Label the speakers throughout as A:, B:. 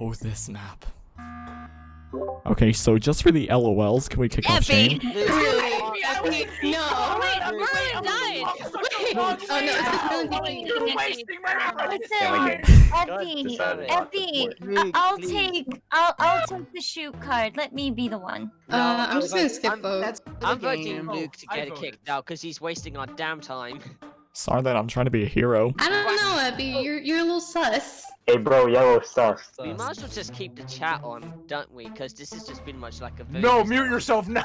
A: Oh, this map. Okay, so just for the LOLs, can we kick off Shane?
B: Really? No.
C: Wait, Merlin died.
B: Wait. Oh no, it's just
D: You're wasting my breath.
E: Listen,
F: God,
E: Effie. Effie, I- I'll take, I'll, I'll take the shoot card. Let me be the one.
B: Uh, I'm just gonna skip
F: I'm-
B: vote.
G: That's
F: I'm voting. Luke to get
D: voted.
F: kicked out because he's wasting our damn time.
A: Sorry that I'm trying to be a hero.
B: I don't know, Abby. You're you're a little sus.
H: Hey bro, yellow sus.
F: We might as well just keep the chat on, don't we? Because this has just been much like a vote.
D: No, mute yourself now.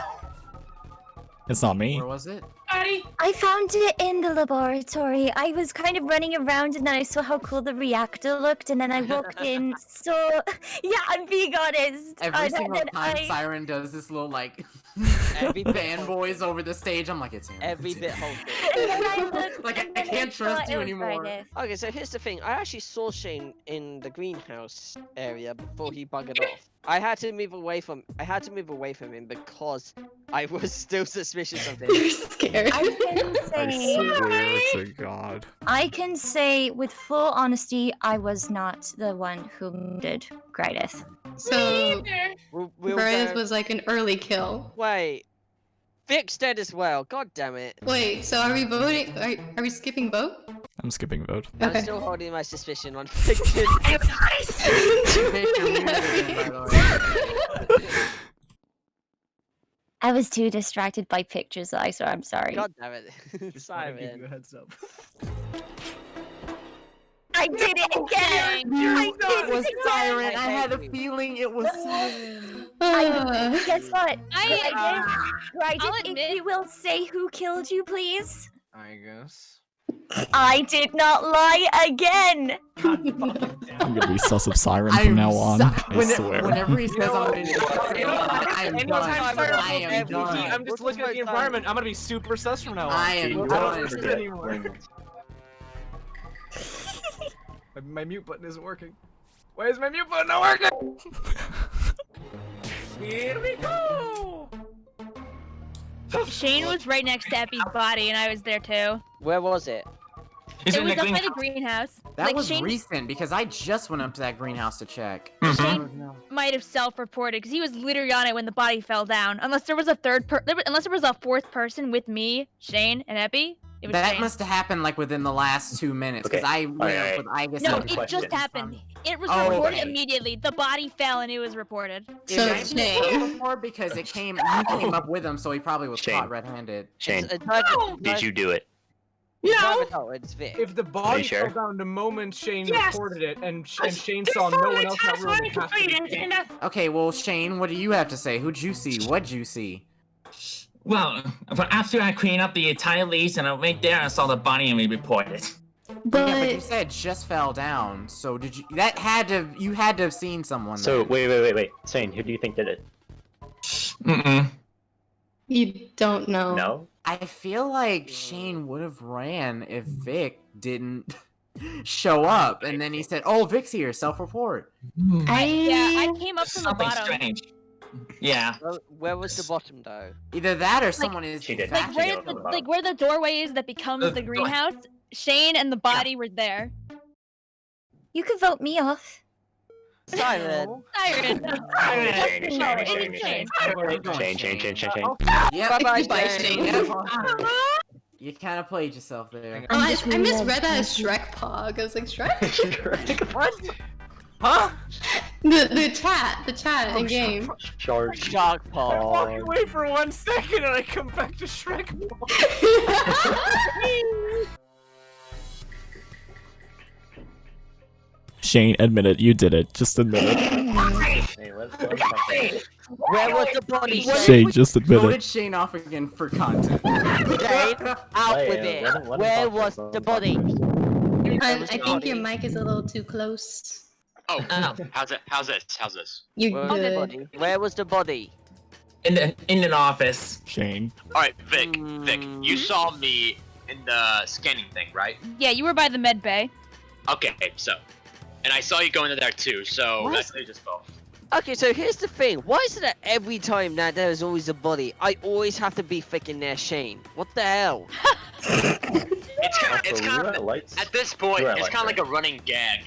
A: It's not me.
G: Where was it?
E: I found it in the laboratory. I was kind of running around and then I saw how cool the reactor looked and then I walked in. So, yeah, I'm being honest.
G: Every
E: And
G: single
E: then
G: time
E: I-
G: Siren does this little like
F: Every bit
G: fanboys over the stage, I'm like, it's him.
F: Every
G: it's
F: bit
G: him.
F: hold
E: and then I
F: it.
E: looked,
G: Like, I- I can't trust you anymore.
E: Friday.
F: Okay, so here's the thing. I actually saw Shane in the greenhouse area before he buggered off. I had to move away from. I had to move away from him because I was still suspicious of him.
B: You're scared.
E: I can
A: I
E: say,
A: swear to God.
E: I can say with full honesty, I was not the one who murdered Grideth.
B: So
F: We'll, we'll
B: Brian's was like an early kill.
F: Wait. Vic's dead as well. God damn it.
B: Wait, so are we voting? Are, are we skipping vote?
A: I'm skipping vote.
F: I'm still holding my suspicion on Victor.
G: Victor muted him, by the way.
E: I was too distracted by pictures, that I saw. I'm sorry.
F: God damn it. Simon.
D: heads up.
E: I did it again! I did
G: It was
E: again!
G: Siren.
F: I
G: I had a feeling it was Siren.
B: Uh,
E: Guess what?
C: I-
E: Right, right,
C: I'll
E: if
C: admit-
E: you will say who killed you, please.
D: I guess.
E: I did not lie again!
A: I'm gonna be sus of Siren
G: I'm
A: from now on. I
G: when-
A: swear.
G: Whenever he says
D: know
G: I'm
D: what?
G: gonna
D: You?
G: I am
D: Anytime
G: done.
D: Siren I'm,
G: done.
D: I'm just
F: We'll
D: looking at the
F: vote
D: environment. I'm gonna be super sus from now on.
G: I am
H: We'll
G: done.
D: don't anymore. My, my mute button isn't working. Why is my mute button not working? Here we go.
C: Shane was right next to Epi's body, and I was there too.
F: Where was it?
I: He's
C: it was
I: the
C: up by the greenhouse.
G: That
C: like
G: was
C: Shane
G: recent because I just went up to that greenhouse to check.
I: Mhm.
C: might have self-reported because he was literally on it when the body fell down. Unless there was a third per, unless there was a fourth person with me, Shane, and Epi. It was
G: That
C: Shane.
G: must have happened like within the last two minutes because
H: Okay.
G: I went
H: Alright,
G: up with I guess
C: No, it
H: question.
C: just happened. It was
G: Oh,
C: reported
G: okay.
C: immediately. The body fell and it was reported.
B: So
G: It
B: it's
G: might be
B: Shane.
G: before because it came you came up with him, so he probably was
H: Shane.
G: caught red-handed.
H: Shane,
F: It's, it's either-
H: did you do it?
F: it's either- No, oh, it's Vic.
D: If the body
H: sure?
D: fell down the moment Shane
I: Yes.
D: reported it, and, Sh- and Shane saw no one else in that room, it has to be Shane.
G: Okay, well Shane, what do you have to say? Who'd you see? What'd you see?
I: Well, but after I cleaned up the entire lease and I went there and saw the body and we reported.
G: yeah, but you
B: But
G: said just fell down. So did you? That had to. You had to have seen someone.
H: So
G: then.
H: wait, wait, wait, wait. Shane, who do you think did it?
I: Mm-mm.
B: you don't know.
H: No.
G: I feel like Shane would have ran if Vic didn't show up, and then he said, "Oh, Vic's here. Self-report." Hmm.
B: I
C: Yeah, I came up from the
I: Something
C: bottom.
I: strange. Yeah.
F: Where, where was the bottom though?
G: Either that or someone is.
H: She did.
C: Like where
H: no,
C: the
H: no, no.
C: like where the doorway is that becomes the
I: go-
C: greenhouse. Shane and the body were there.
E: You could vote me off.
F: Siren.
C: Siren.
H: Shane, Shane,
C: No,
H: Shane,
C: it
H: Shane,
C: is
H: Shane.
C: Shane.
H: Shane, Shane, Shane, Shane, Shane.
G: Yep.
F: Bye-bye,
B: Goodbye,
F: Shane.
B: Shane.
G: Yep. Uh-huh. You kind of played yourself there.
B: Oh, I, I misread that as Shrek Pog. I was like, Shrek?
D: What? Huh?
B: The, the chat, the chat
D: Oh,
B: in game.
H: Charge.
F: Shark
D: I walk away for one second and I come back to Shrek.
A: Shane, admit it. You did it. Just admit it.
H: Hey, let's, let's talk about it.
F: Where was the body?
A: Shane, just admit
G: voted
A: it.
G: Shane off again for content.
F: Shane, out
H: Wait,
F: with it.
H: let him- let him
F: Where was the body?
B: I think your mic is a little too close.
J: Oh,
I: Oh,
J: how's it? How's this? How's this?
B: You're
F: Where was the
B: good.
F: body? Where was the body?
I: in the in an office.
A: Shane.
J: All right, Vic. Vic, you
F: Mm.
J: saw me in the scanning thing, right?
C: Yeah, you were by the med bay.
J: Okay, so, and I saw you go into there too. So
F: What?
J: that's they just both.
F: Okay, so here's the thing. Why is it that every time that there is always a body, I always have to be freaking near Shane? What the hell?
J: It's kind of, it's kind of
H: at
J: this point, it's kind of like a running gag.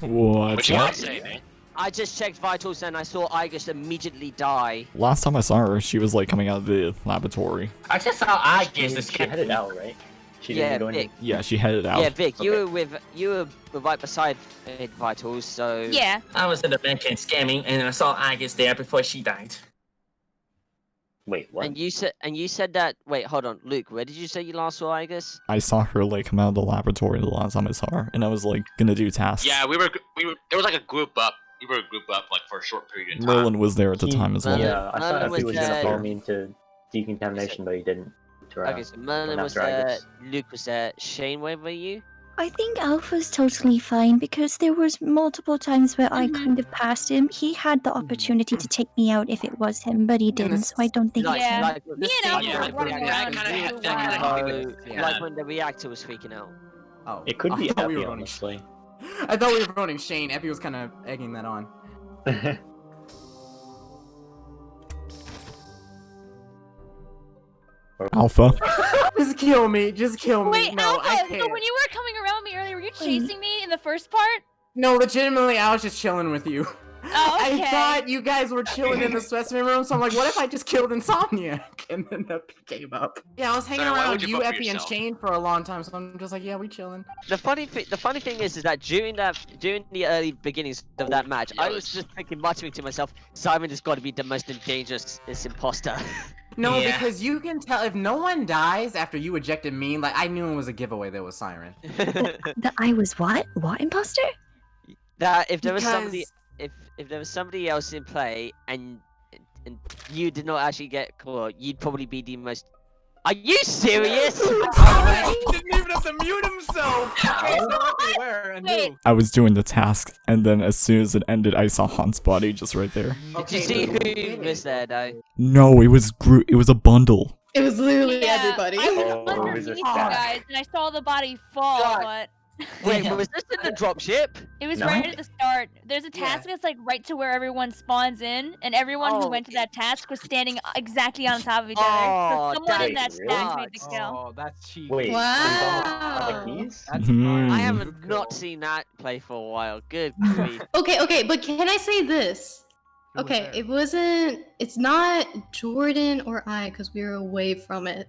A: What?
J: What you gotta say, man?
F: I just checked vitals and I saw Igus immediately die.
A: Last time I saw her, she was like coming out of the laboratory.
I: I just saw I
H: She, she headed out, right? She
F: Yeah,
H: didn't
F: Vic.
H: in.
A: Yeah, she headed out.
F: Yeah, Vic, you were with you were right beside vitals, so
C: Yeah.
I: I was in the bank and scamming, and I saw Igus there before she died.
H: Wait, what?
F: And you said and you said that. Wait, hold on, Luke. Where did you say you last saw Igus?
A: I saw her like come out of the laboratory the last time I saw her, and I was like gonna do tasks.
J: Yeah, we were we were there was like a group up. We were a group up like for a short period of time.
A: Merlin was there at the
H: He-
A: time as well.
H: Yeah, I
F: Merlin
H: thought
F: was
H: he was gonna
F: dead.
H: follow me into decontamination, but he didn't. To,
F: Okay, so Merlin was
H: Dragus.
F: there, Luke was there, Shane, where were you?
E: I think Alpha's totally fine because there was multiple times where I
C: Mhm.
E: kind of passed him. He had the opportunity to take me out if it was him, but he didn't, so I don't think
F: Like,
E: it's
C: Yeah.
E: him.
F: like,
E: Me
C: and Alpha
J: were
F: like
J: running
F: when-
J: around
F: like,
J: for a
F: like,
J: while. That kinda
F: like,
G: Yeah.
F: like when the reactor was freaking out.
G: Oh,
H: It could
G: I
H: be
G: thought
H: Epi,
G: we were voting.
H: honestly.
G: I thought we were voting Shane. Epi was kind of egging that on.
A: Alpha.
G: Just kill me. Just kill me.
C: Wait,
G: no, I
C: Alpha,
G: can't.
C: so when you were coming around me earlier, were you chasing me in the first part?
G: No, legitimately, I was just chilling with you.
C: Oh, okay.
G: I thought you guys were chilling in the specimen room, so I'm like, what if I just killed Insomniac? And then Epi came up. Yeah, I was hanging
J: Sorry, why
G: around
J: would you
G: you,
J: vote for
G: Epi, and
J: yourself?
G: Shane for a long time, so I'm just like, yeah, we chilling.
F: The funny thing, the funny thing is, is that during that, during the early beginnings of that match, I was just thinking, muttering to myself, Simon has got to be the most dangerous this imposter.
G: No,
I: Yeah.
G: because you can tell if no one dies after you ejected me, like, I knew it was a giveaway that was Siren.
E: That I was what? What imposter?
F: that if there was somebody,
G: Because-
F: if if there was somebody else in play and and you did not actually get caught, you'd probably be the most. Are you serious?
D: He didn't even have to mute himself. Okay, so everywhere and
C: Wait.
D: who?
A: I was doing the task, and then as soon as it ended, I saw Han's body just right there.
F: Did you see who was there though?
A: No, it was group. It was a bundle.
B: It was literally
C: Yeah,
B: everybody.
C: I was
H: Oh,
C: underneath you guys, and I saw the body fall,
F: God.
C: but
F: Wait,
I: Yeah.
F: was this in the dropship?
C: it was
H: No.
C: right at the start. There's a
G: Yeah.
C: task that's like right to where everyone spawns in, and everyone
F: Oh.
C: who went to that task was standing exactly on top of each
F: Oh,
C: other. So someone in that
H: that's
C: stack made the kill.
D: Oh, that's cheap.
H: Wait,
B: Wow.
H: like?
D: That's
A: Hmm.
F: I
A: Mm.
F: have
D: Good
F: not seen that play for a while. Good grief.
B: Okay, okay, but can I say this?
D: Who
B: Okay,
D: there?
B: it wasn't. It's not Jordan or I because we were away from it.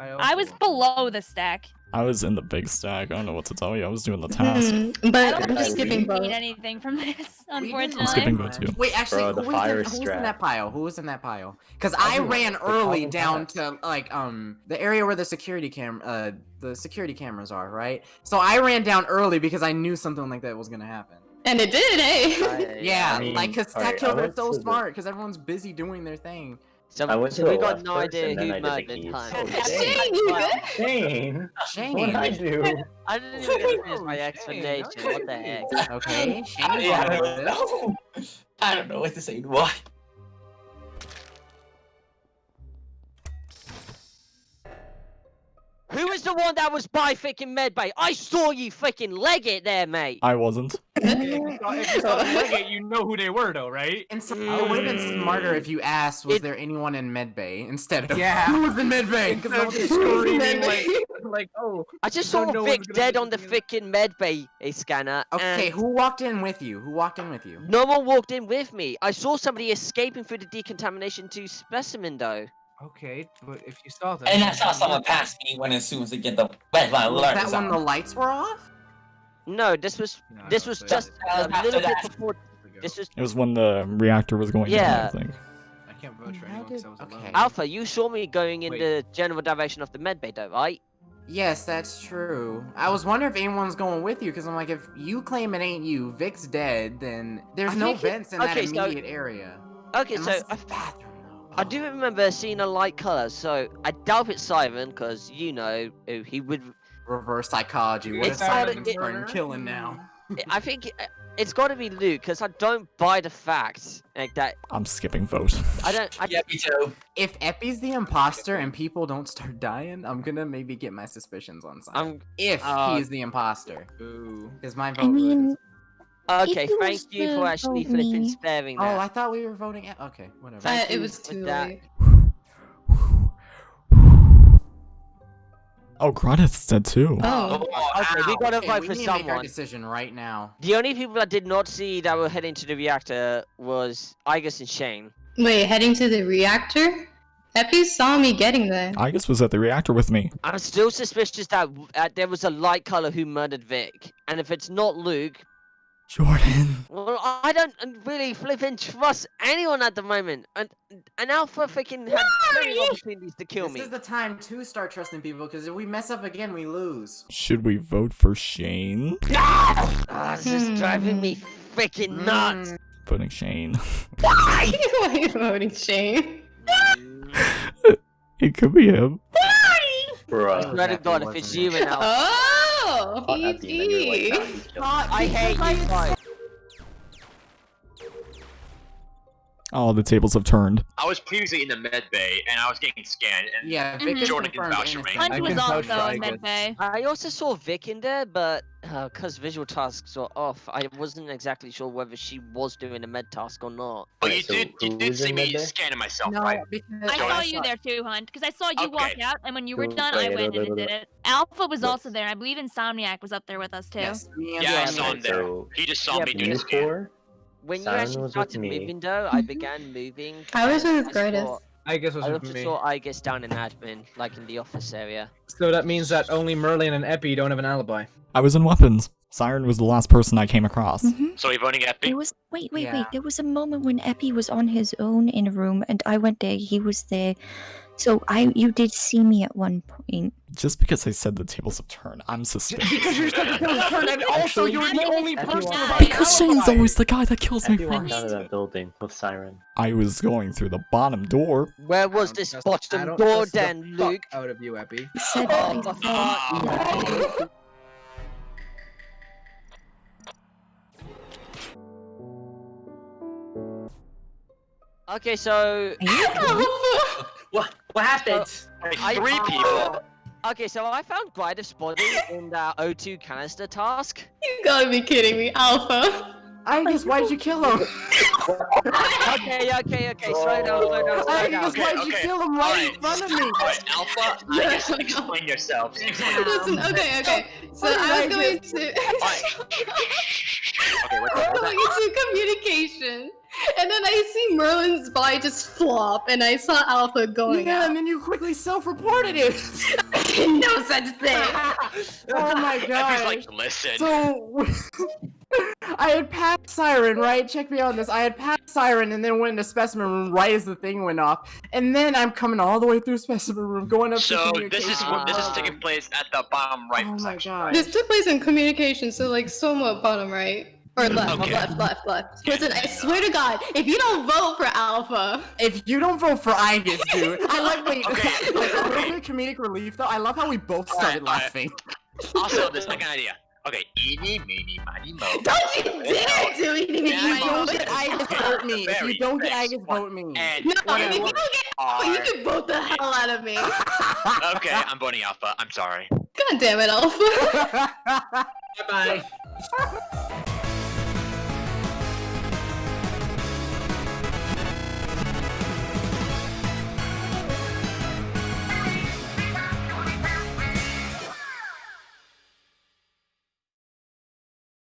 C: I
D: also
C: was below the stack.
A: I was in the big stack. I don't know what to tell you. I was doing the task.
B: Mhm,
C: I
B: But
C: don't
B: I'm
H: think
B: skipping
C: we
B: both.
C: need anything from this, unfortunately.
A: I'm skipping vote too.
G: Wait, actually,
H: Bro, the
G: who, was
H: fire
G: in, who was in that pile? Who was in that pile? Because I ran early down to like um the area where the security cam uh the security cameras are, right? So I ran down early because I knew something like that was gonna happen.
B: And it did, eh?
F: I-
G: Yeah,
H: I mean,
G: like because
H: alright,
G: that killer is so smart because everyone's busy doing their thing.
F: So,
H: I went
F: so
H: to
F: we
H: the
F: got
H: left
F: no
H: first,
F: idea who
H: I
F: murdered
H: keys.
F: Hunt.
H: Oh,
B: you good?
H: Shane!
G: Shane,
H: What did I do?
F: I didn't even get to finish my explanation.
D: okay.
F: What the heck?
G: okay, Shane,
I: Yeah, I don't
G: this.
I: know. I don't know what to say. Why?
F: Who was the one that was by freaking medbay? I saw you fucking leg it there, mate.
A: I wasn't.
D: If you saw- if you saw them leg it, you know who they were, though, right?
G: And so, it would have been smarter if you asked, was
F: It-
G: there anyone in medbay instead of
D: Yeah.
G: who was in medbay?
D: Instead
G: Because
D: of just screaming like, like, oh.
F: I just saw
D: no
F: Vic dead on the
D: thinking
F: freaking medbay eh, scanner.
G: Okay,
F: and
G: who walked in with you? Who walked in with you?
F: No one walked in with me. I saw somebody escaping through the decontamination to specimen though.
D: Okay, but if you saw that,
I: And I saw someone pass me when as soon as they get the red light
G: Was
I: alert.
G: that
I: is
G: when the lights were off?
F: No, this was
D: No,
F: this was just
I: Uh,
F: a
I: after
F: little bit
I: that.
F: before. This was
A: It was when the reactor was going
F: Yeah.
A: down, I think.
D: I can't vote for
G: How
D: anyone because
G: did-
D: I was
G: okay.
D: alone.
F: Alpha. You saw me going in
D: Wait.
F: the general direction of the medbay though, right?
G: Yes, that's true. I was wondering if anyone's going with you, because I'm like, if you claim it ain't you, Vic's dead, then there's
F: I
G: no
F: think it-
G: vents in that
F: okay, so-
G: immediate area.
F: Okay,
G: Unless
F: so
G: it's
F: I,
G: bathroom, though.
F: I do remember seeing a light color. So I doubt it's Siren because you know he would.
G: Reverse psychology. What if
F: It's gotta-
G: Simon's
F: it-
G: starting killing now?
F: I think it- it's got to be Luke because I don't buy the fact like that.
A: I'm skipping vote.
F: I don't. I,
I: Yeah, me too.
G: If Epi's the imposter and people don't start dying, I'm gonna maybe get my suspicions on Simon.
F: I'm
G: if
F: uh,
G: he's the imposter,
D: Ooh.
G: is my vote.
E: I mean,
F: okay.
E: you
F: Thank you for actually flipping
E: me-
F: sparing
G: oh. I thought we were voting. At... Okay, whatever.
B: Uh, it was
F: for
B: too
F: that.
B: late.
A: Oh, Granith's dead too.
B: Oh.
F: Okay, we gotta
G: Okay,
F: vote
G: we
F: for
G: need to make our
F: someone.
G: decision right now.
F: The only people that did not see that were heading to the reactor was Igus and Shane.
B: Wait, heading to the reactor? Epi saw me getting there.
A: Agus was at the reactor with me.
F: I'm still suspicious that uh, there was a light color who murdered Vic, and if it's not Luke,
A: Jordan.
F: well, I don't really flipping trust anyone at the moment. And an Alpha freaking had plenty opportunities to kill
G: this
F: me.
G: is the time to start trusting people because if we mess up again, we lose.
A: Should we vote for Shane?
F: Ah, this is driving me freaking nuts.
G: Mm,
A: Voting Shane.
B: Why are you voting Shane?
A: It could be him. Why?
H: Bruh.
F: I swear to God, if it's you and Alpha,
B: Oh,
H: Hot at the end, you're like,
B: PG.
H: Nah, he's joking.
F: I hate you guys.
A: Oh, the tables have turned.
J: I was previously in the med bay and I was getting scanned and
G: Yeah, Vic
C: Mhm.
J: Jordan can
G: confirmed
J: vouch for me.
C: Hunt
D: I
C: was also
D: for
C: in
D: Igus.
C: medbay.
F: I also saw Vic in there, but because visual tasks were off, I wasn't exactly sure whether she was doing a med task or not.
J: Oh,
H: Wait,
J: you
H: so
J: did you did see me
H: med bay?
J: scanning myself,
G: No,
J: right?
G: because
C: I saw you there too, Hunt, because I saw you walk out, and when you were done, I went in and did it. Alpha was
H: What?
C: also there. I believe Insomniac was up there with us too.
G: Yes, me and
J: Yeah, I saw him there.
H: so
J: He just saw
F: Yeah,
J: me
F: but
J: doing
H: you
J: the scan.
H: Four?
F: When you actually
H: was with
F: started
H: me.
F: moving, though, I mm-hmm. began moving.
B: I was
F: and
B: with
F: I
B: Gradis.
F: saw-
D: I guess was
F: I
D: with
F: also
D: me.
F: saw Igus down in admin, like in the office area.
D: So that means that only Merlin and Epi don't have an alibi.
A: I was in weapons. Siren was the last person I came across.
E: hmm
J: So you voting Epi?
E: There was wait, wait,
G: Yeah.
E: wait. There was a moment when Epi was on his own in a room, and I went there. He was there, so I you did see me at one point.
A: Just because I said the tables have turned, I'm suspicious.
G: Because you're such a turn, and also you're the only
H: Epi
G: person
H: walked-
A: Because Shane's always the guy that kills me
H: Epi walked out
A: first.
H: of that building with Siren.
A: I was going through the bottom door.
F: Where was this bottom door
D: trust the
F: then,
D: fuck
F: Luke?
D: Out of you, Epi.
E: He said
F: Oh,
E: I
F: the
E: thought
F: Okay, so
I: What? What happened?
J: Like
F: I-
J: three people.
F: okay, so I found Gridus body in that O2 canister task.
B: You gotta be kidding me, Alpha.
G: I just why'd you kill him?
F: Okay, okay, okay, slow down, slow down, slow
G: I
F: down.
G: just
J: okay,
G: why'd you
J: okay.
G: kill him right in front of me?
J: Alright, Alpha, I
B: Yeah,
J: guess
B: I know. Oh.
J: explain yourself.
B: Listen, um, okay, okay. Oh, so
G: What
B: I
G: I
B: was going
G: do?
B: to
J: Okay, what's
B: I was going into communication. And then I see Merlin's body just flop, and I saw Alpha going
G: Yeah,
B: out.
G: and then you quickly self-reported it.
B: no such thing.
G: oh my
J: Epi's
G: god.
J: like, listen.
G: So I had passed Siren, right? Check me out on this. I had passed Siren and then went into specimen room right as the thing went off. And then I'm coming all the way through specimen room, going up
J: So
G: to
J: this is what this is taking place at the bottom right
G: Oh my
J: section.
G: god.
B: This took place in communication, so like somewhat bottom right. Or left,
J: Okay.
B: left, left, left. Listen, I swear to God, if you don't vote for Alpha,
G: If you don't vote for Igus, dude, I like wait,
J: Okay,
G: like a
J: okay.
G: little bit of comedic relief though. I love how we both started
J: Alright, alright.
G: laughing.
J: Also, the second idea. Okay, eeny, meeny, miny, mo.
B: don't you dare do anything
J: Yeah,
G: If you don't get Igus, vote me. If you don't get
J: thanks.
G: Vote me.
J: And
B: No,
G: Whatever.
B: if you don't get. Alpha, you can vote the hell out of me.
J: Okay, I'm voting Alpha. I'm sorry.
B: God damn it, Alpha.
I: Bye bye.